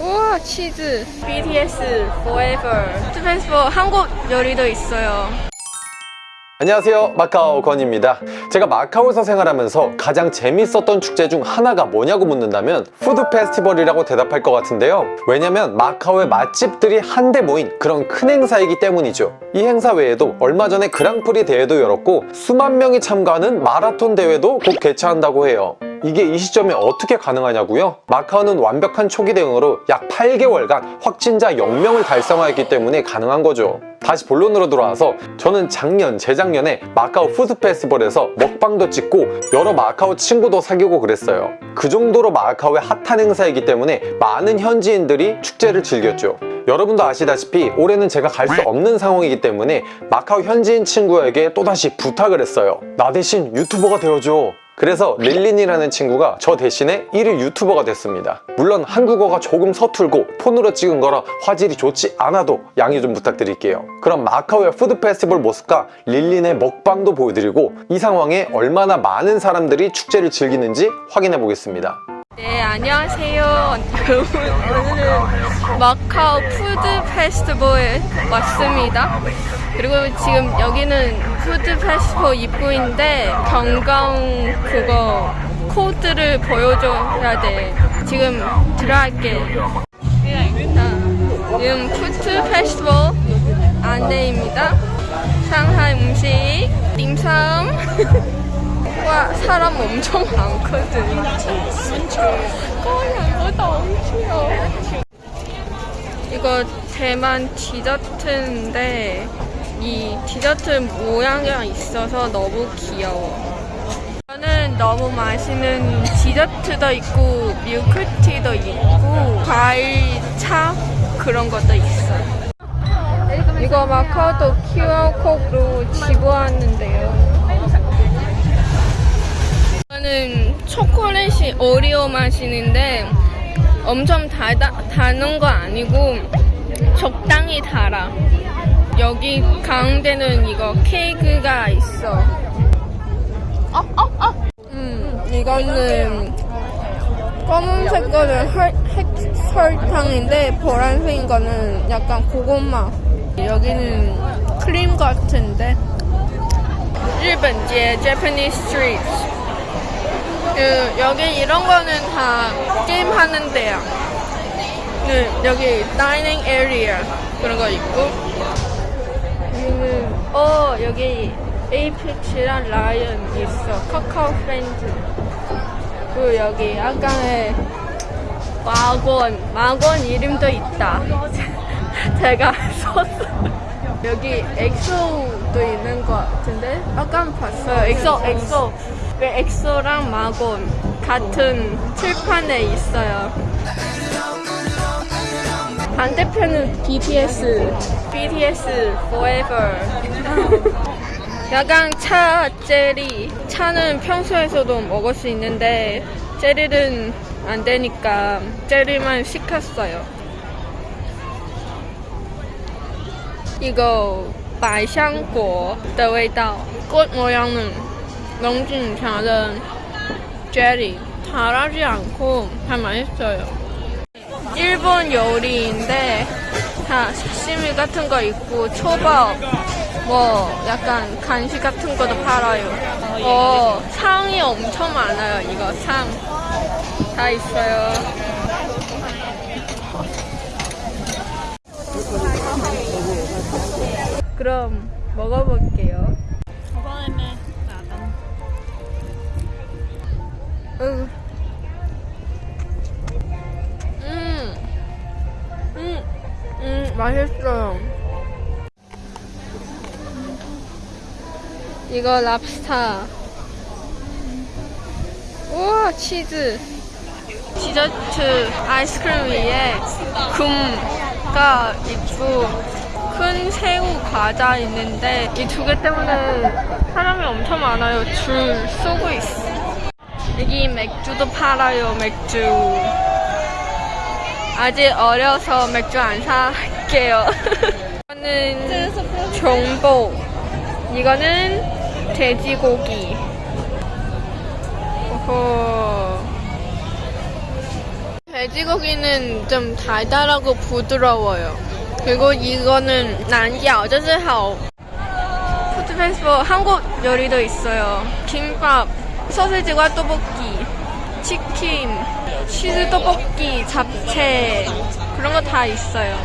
우와 치즈. BTS Forever. 페스티벌 한국 요리도 있어요. 안녕하세요. 마카오 건입니다. 제가 마카오에서 생활하면서 가장 재밌었던 축제 중 하나가 뭐냐고 묻는다면 푸드 페스티벌이라고 대답할 것 같은데요. 왜냐면 마카오의 맛집들이 한데 모인 그런 큰 행사이기 때문이죠. 이 행사 외에도 얼마 전에 그랑프리 대회도 열었고 수만 명이 참가하는 마라톤 대회도 곧 개최한다고 해요 이게 이 시점에 어떻게 가능하냐고요? 마카오는 완벽한 초기 대응으로 약 8개월간 확진자 0명을 달성하였기 때문에 가능한 거죠. 다시 본론으로 돌아와서 저는 작년, 재작년에 마카오 푸드 페스티벌에서 먹방도 찍고 여러 마카오 친구도 사귀고 그랬어요. 그 정도로 마카오의 핫한 행사이기 때문에 많은 현지인들이 축제를 즐겼죠. 여러분도 아시다시피 올해는 제가 갈 수 없는 상황이기 때문에 마카오 현지인 친구에게 또다시 부탁을 했어요. 나 대신 유튜버가 되어줘 그래서 릴린이라는 친구가 저 대신에 1일 유튜버가 됐습니다. 물론 한국어가 조금 서툴고 폰으로 찍은 거라 화질이 좋지 않아도 양해 좀 부탁드릴게요. 그럼 마카오의 푸드 페스티벌 모습과 릴린의 먹방도 보여드리고 이 상황에 얼마나 많은 사람들이 축제를 즐기는지 확인해 보겠습니다. 네 안녕하세요. 오늘은 마카오 푸드 페스티벌에 왔습니다. 그리고 지금 여기는 푸드 페스티벌 입구인데 건강 그거 코드를 보여줘야 돼. 지금 들어갈게. 자, 지금 푸드 페스티벌 안내입니다. 상하이 음식 딤섬 와 사람 엄청 많거든 이거 대만 디저트인데 이 디저트 모양이 있어서 너무 귀여워. 저는 너무 맛있는 디저트도 있고 밀크티도 있고 과일 차 그런 것도 있어요. 이거 마카오톡 QR코드로 지불하는데요. 이거는 초콜릿이 오리오 맛이는데 엄청 달다, 다는 거 아니고 적당히 달아 여기 가운데는 이거 케이크가 있어 어, 어, 어. 음, 이거는 검은색 거는 헐, 핵 설탕인데 보라색인 거는 약간 고구마 여기는 크림 같은데 日本街 Japanese Street 그 여기 이런 거는 다 게임 하는 데야. 그 여기 다이닝 에리어 그런 거 있고 여기는 어 여기 어피치랑 라이언 있어. 카카오 프렌즈. 그리고 여기 아까의 마건 마건 이름도 있다. 제가 썼어. 여기 엑소도 있는 것 같은데 아까 봤어요. 엑소 엑소. 그 엑소랑 마곤 같은 칠판에 있어요. 반대편은 BTS, BTS Forever. 약간 차 젤리. 차는 평소에서도 먹을 수 있는데 젤리는 안 되니까 젤리만 시켰어요. 이거 百香果的味道，꽃 모양은 넘진 잘은 젤리 달하지 않고 다 맛있어요. 일본 요리인데 다 사시미 같은 거 있고 초밥 뭐 약간 간식 같은 것도 팔아요. 어 상이 엄청 많아요 이거 상. 다 있어요. 그럼 먹어볼게요 음. 음. 음. 음, 맛있어요. 이거 랍스타. 우와, 치즈. 디저트 아이스크림 위에 금가 있고 큰 새우 과자 있는데 이 두 개 때문에 사람이 엄청 많아요. 줄 서고 있어. 여기 맥주도 팔아요 맥주. 아직 어려서 맥주 안 살게요. 이거는 종복 이거는 돼지고기. 오호. 돼지고기는 좀 달달하고 부드러워요. 그리고 이거는 난기아저스하우 푸드페스포 한국 요리도 있어요. 김밥. 소세지와 떡볶이, 치킨, 치즈 떡볶이, 잡채 그런 거 다 있어요.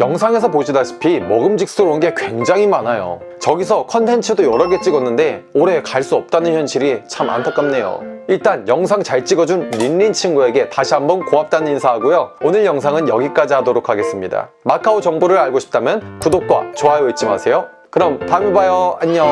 영상에서 보시다시피 먹음직스러운 게 굉장히 많아요. 저기서 컨텐츠도 여러 개 찍었는데 올해 갈 수 없다는 현실이 참 안타깝네요. 일단 영상 잘 찍어준 린린 친구에게 다시 한번 고맙다는 인사하고요. 오늘 영상은 여기까지 하도록 하겠습니다. 마카오 정보를 알고 싶다면 구독과 좋아요 잊지 마세요. 그럼 다음에 봐요. 안녕